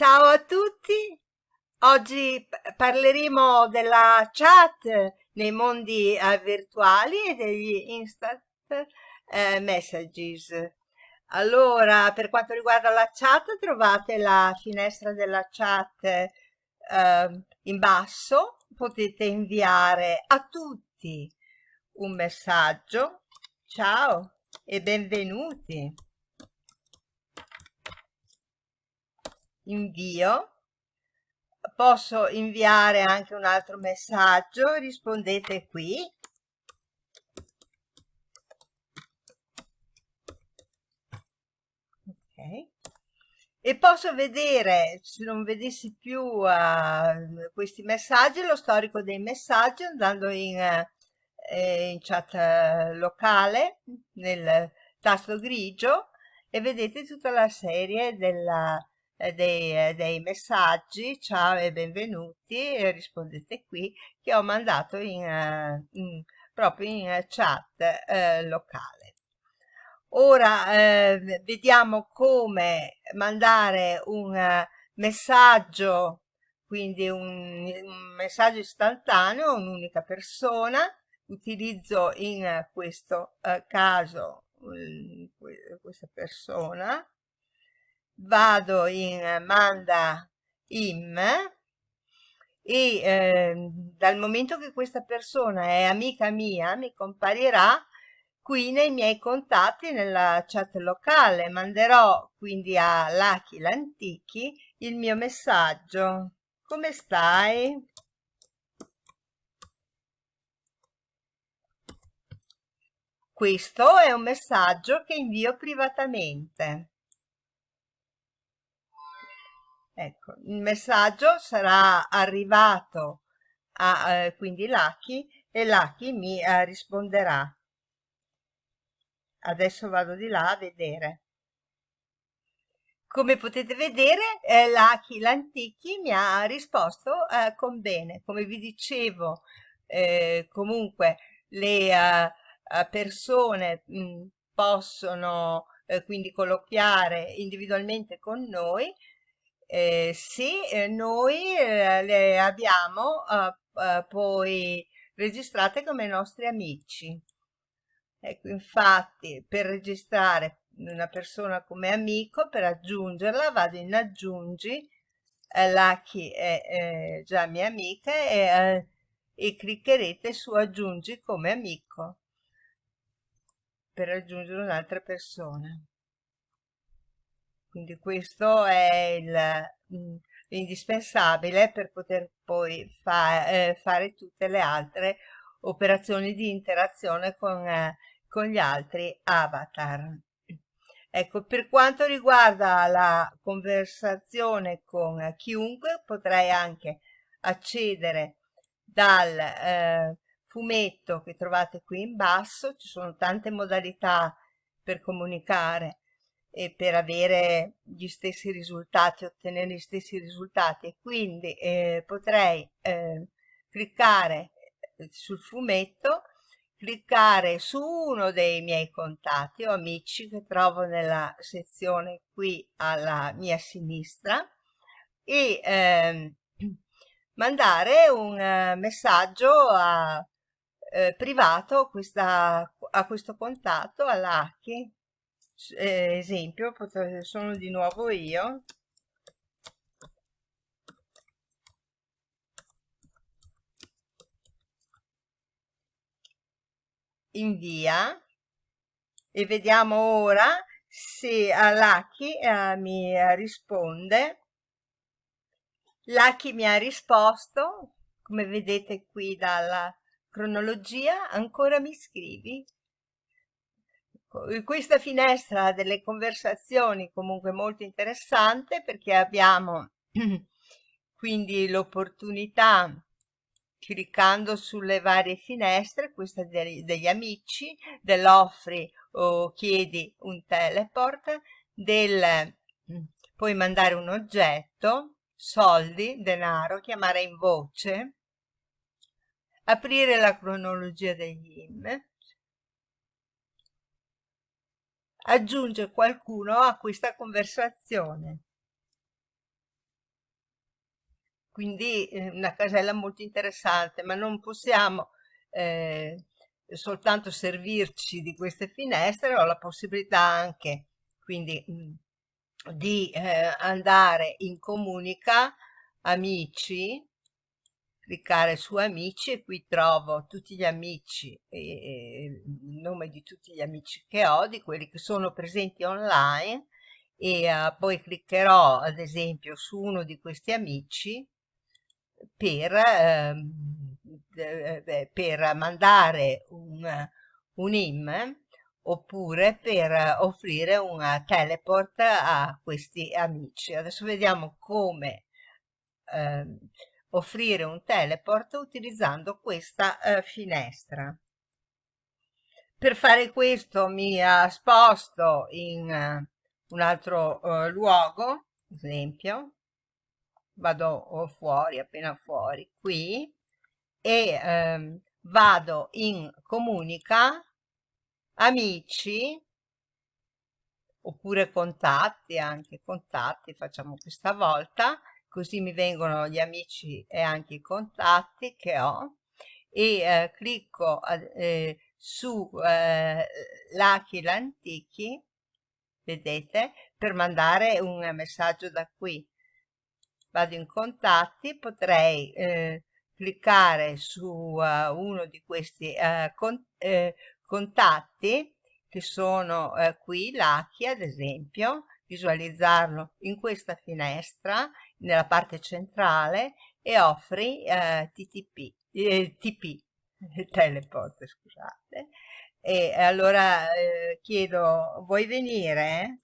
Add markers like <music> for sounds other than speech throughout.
Ciao a tutti, oggi parleremo della chat nei mondi eh, virtuali e degli instant eh, messages. Allora, per quanto riguarda la chat, trovate la finestra della chat eh, in basso, potete inviare a tutti un messaggio. Ciao e benvenuti. Invio. Posso inviare anche un altro messaggio rispondete qui. Ok. E posso vedere se non vedessi più uh, questi messaggi lo storico dei messaggi andando in, uh, in chat uh, locale nel tasto grigio e vedete tutta la serie della eh, dei, eh, dei, messaggi, ciao e benvenuti, rispondete qui, che ho mandato in, uh, in, proprio in chat uh, locale. Ora eh, vediamo come mandare un uh, messaggio, quindi un, un messaggio istantaneo a un'unica persona. Utilizzo in questo caso questa persona vado in manda im e eh, dal momento che questa persona è amica mia mi comparirà qui nei miei contatti nella chat locale manderò quindi a Lucky l'Antichi il mio messaggio come stai? Questo è un messaggio che invio privatamente. Ecco, il messaggio sarà arrivato a eh, quindi Lucky e Lucky mi eh, risponderà. Adesso vado di là a vedere. Come potete vedere, eh, Lucky l'Antichi mi ha risposto eh, con bene. Come vi dicevo, eh, comunque le uh, persone mh, mm, possono eh, quindi colloquiare individualmente con noi eh, sì, eh, noi eh, le abbiamo eh, poi registrate come nostri amici. Ecco, infatti, per registrare una persona come amico, per aggiungerla, vado in aggiungi, eh, Lucky è, è già mia amica e, e cliccherete su aggiungi come amico per aggiungere un'altra persona. Quindi questo è mm, l'indispensabile per poter poi fa, eh, fare tutte le altre operazioni di interazione con, eh, con gli altri avatar. Ecco, per quanto riguarda la conversazione con chiunque, potrei anche accedere dal eh, fumetto che trovate qui in basso, ci sono tante modalità per comunicare e per avere gli stessi risultati, ottenere gli stessi risultati. Quindi eh, potrei eh, cliccare eh, sul fumetto, cliccare su uno dei miei contatti o amici che trovo nella sezione qui alla mia sinistra e eh, <clears throat> mandare un uh, messaggio a, eh, privato questa, a questo contatto, all'Aki, eh, esempio sono di nuovo io. Invia e vediamo ora se Lucky eh, mi risponde. Lucky mi ha risposto come vedete qui dalla cronologia ancora mi scrivi questa finestra delle conversazioni comunque molto interessante perché abbiamo <clears throat> quindi l'opportunità cliccando sulle varie finestre questa degli, degli amici dell'offri o chiedi un teleport del puoi mandare un oggetto soldi denaro chiamare in voce aprire la cronologia degli IM aggiunge qualcuno a questa conversazione. quindi eh, una casella molto interessante, ma non possiamo eh, soltanto servirci di queste finestre, ho la possibilità anche quindi mh, di eh, andare in comunica amici cliccare su amici e qui trovo tutti gli amici e il nome di tutti gli amici che ho di quelli che sono presenti online e uh, poi cliccherò ad esempio su uno di questi amici per, eh, per mandare un, un IM oppure per offrire un teleport a questi amici. Adesso vediamo come eh, offrire un teleport utilizzando questa eh, finestra. Per fare questo mi sposto in uh, un altro uh, luogo, esempio, vado fuori, appena fuori, qui, e ehm, vado in comunica, amici, oppure contatti, anche contatti, facciamo questa volta, così mi vengono gli amici e anche i contatti che ho, e eh, clicco eh, su eh, Lucky l'Antichi, vedete, per mandare un messaggio da qui. Vado in contatti, potrei eh, cliccare su uh, uno di questi uh, con, eh, contatti che sono eh, qui, Lucky ad esempio, visualizzarlo in questa finestra nella parte centrale e offri eh, TTP, eh, TP, <laughs> teleport scusate, e allora eh, chiedo vuoi venire?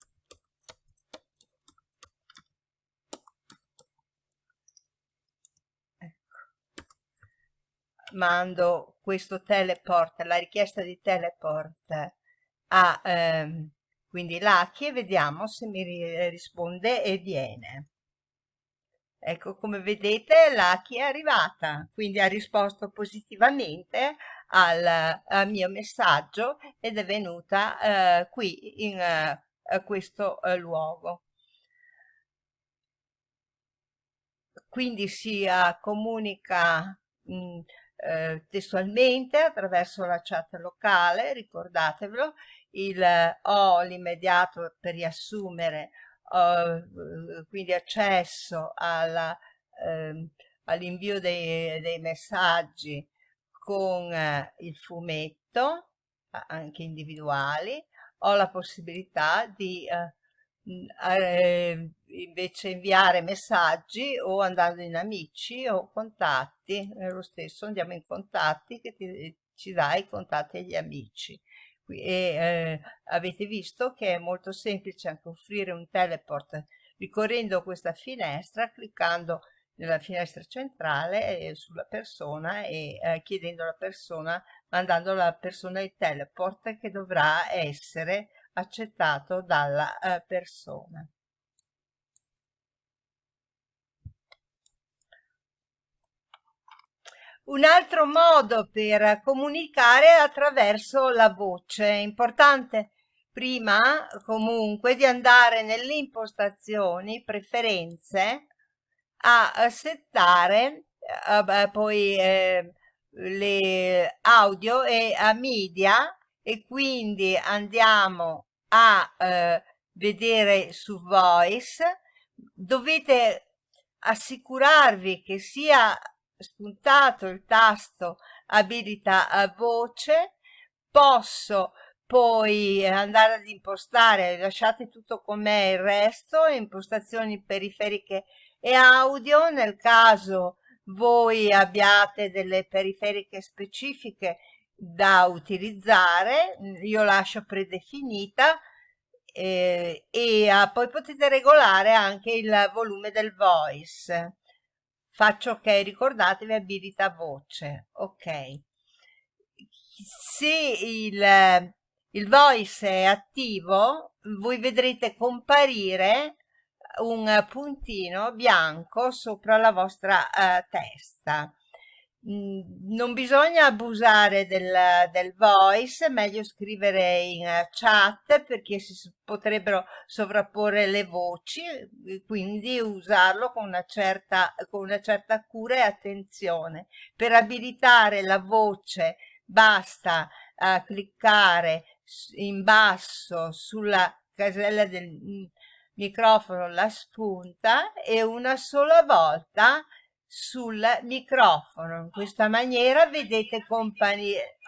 mando questo teleport, la richiesta di teleport a ehm, quindi Lucky e vediamo se mi risponde e viene. Ecco, come vedete Lucky è arrivata, quindi ha risposto positivamente al, al mio messaggio ed è venuta eh, qui in eh, questo eh, luogo. Quindi si eh, comunica mh, eh, testualmente attraverso la chat locale, ricordatevelo, il ho l'immediato per riassumere, ho, quindi accesso ehm, all'invio dei, dei, messaggi con eh, il fumetto, anche individuali, ho la possibilità di eh, eh, invece inviare messaggi o andando in amici o contatti, è lo stesso, andiamo in contatti che ti, ci dà i contatti agli amici. E eh, avete visto che è molto semplice anche offrire un teleport ricorrendo questa finestra, cliccando nella finestra centrale eh, sulla persona e eh, chiedendo alla persona, mandando alla persona il teleport che dovrà essere accettato dalla eh, persona. Un altro modo per comunicare è attraverso la voce. È importante prima comunque di andare nelle impostazioni, preferenze, a settare eh, poi eh, le audio e a media e quindi andiamo a eh, vedere su voice dovete assicurarvi che sia spuntato il tasto abilita voce posso poi andare ad impostare lasciate tutto com'è il resto impostazioni periferiche e audio nel caso voi abbiate delle periferiche specifiche da utilizzare, io lascio predefinita eh, e ah, poi potete regolare anche il volume del voice. Faccio ok, ricordatevi abilita voce, ok. Se il, il voice è attivo, voi vedrete comparire un puntino bianco sopra la vostra uh, testa non bisogna abusare del, del voice, meglio scrivere in eh, chat perché si potrebbero sovrapporre le voci, quindi usarlo con una certa, con una certa cura e attenzione. Per abilitare la voce basta uh, cliccare in basso sulla casella del mm, microfono la spunta e una sola volta sul microfono. In questa maniera vedete comparire,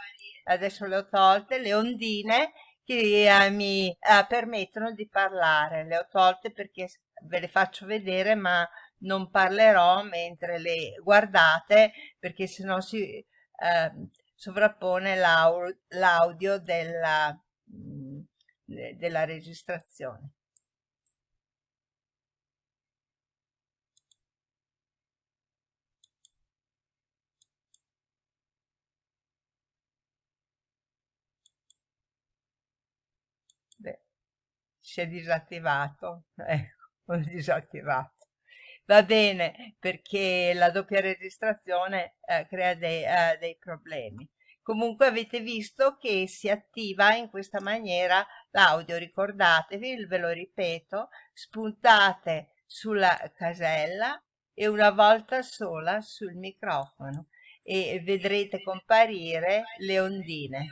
adesso le ho tolte, le ondine che eh, mi eh, permettono di parlare. Le ho tolte perché ve le faccio vedere ma non parlerò mentre le guardate perché sennò si eh, sovrappone l'audio della, mm, della registrazione. Si è disattivato, ecco, <laughs> ho disattivato. Va bene, perché la doppia registrazione eh, crea dei, eh, dei problemi. Comunque avete visto che si attiva in questa maniera l'audio, ricordatevi, ve lo ripeto, spuntate sulla casella e una volta sola sul microfono e vedrete comparire le ondine.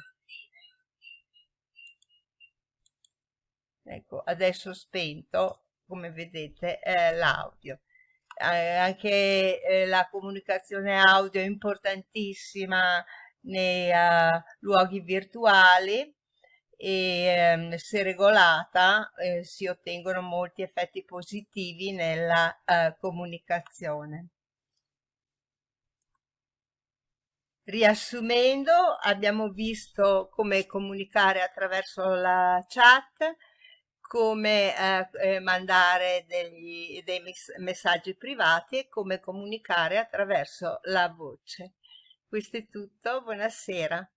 Ecco, adesso ho spento, come vedete, eh, l'audio. Eh, anche eh, la comunicazione audio è importantissima nei uh, luoghi virtuali e um, se regolata eh, si ottengono molti effetti positivi nella uh, comunicazione. Riassumendo, abbiamo visto come comunicare attraverso la chat, come eh, eh, mandare degli, dei messaggi privati e come comunicare attraverso la voce. Questo è tutto, buonasera.